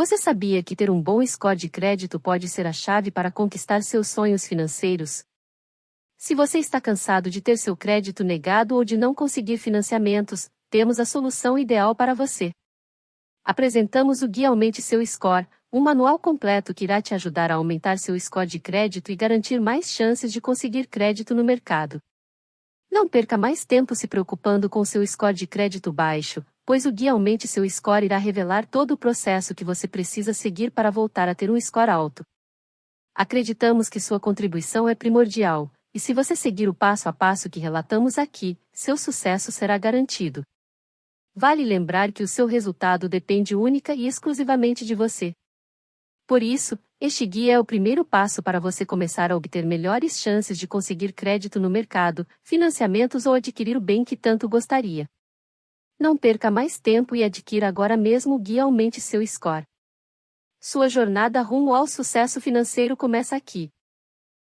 Você sabia que ter um bom score de crédito pode ser a chave para conquistar seus sonhos financeiros? Se você está cansado de ter seu crédito negado ou de não conseguir financiamentos, temos a solução ideal para você. Apresentamos o Guia Aumente Seu Score, um manual completo que irá te ajudar a aumentar seu score de crédito e garantir mais chances de conseguir crédito no mercado. Não perca mais tempo se preocupando com seu score de crédito baixo, pois o guia Aumente Seu Score irá revelar todo o processo que você precisa seguir para voltar a ter um score alto. Acreditamos que sua contribuição é primordial, e se você seguir o passo a passo que relatamos aqui, seu sucesso será garantido. Vale lembrar que o seu resultado depende única e exclusivamente de você. Por isso, este guia é o primeiro passo para você começar a obter melhores chances de conseguir crédito no mercado, financiamentos ou adquirir o bem que tanto gostaria. Não perca mais tempo e adquira agora mesmo o guia Aumente seu score. Sua jornada rumo ao sucesso financeiro começa aqui.